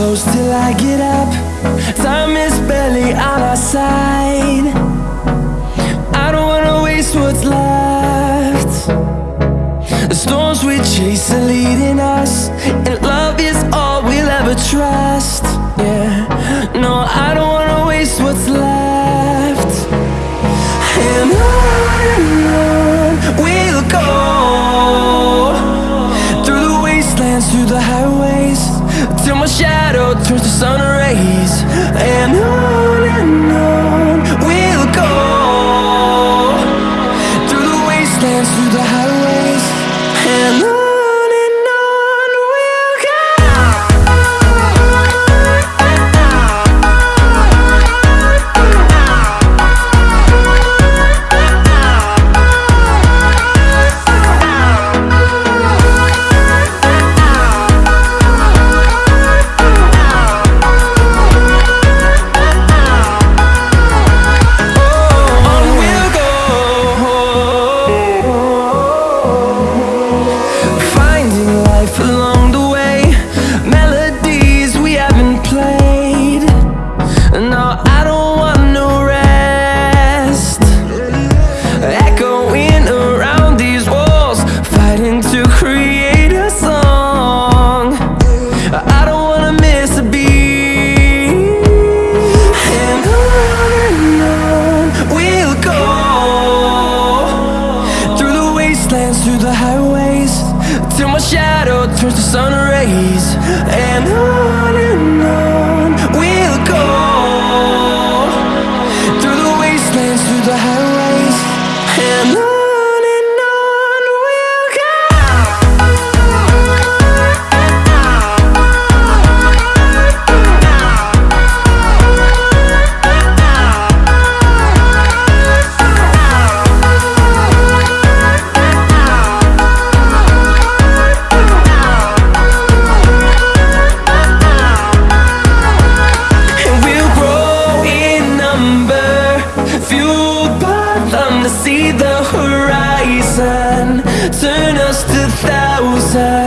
close till I get up. Time is barely on our side. I don't wanna waste what's left. The storms we chase are leading us, and love is all we'll ever trust. Yeah, no, I don't wanna waste what's left. And on and on we'll go through the wastelands, through the highways, till my shadow turns to sun rays. Wastelands, through the highways, till my shadow turns to sun rays. And on and on fueled by them to see the horizon Turn us to thousands.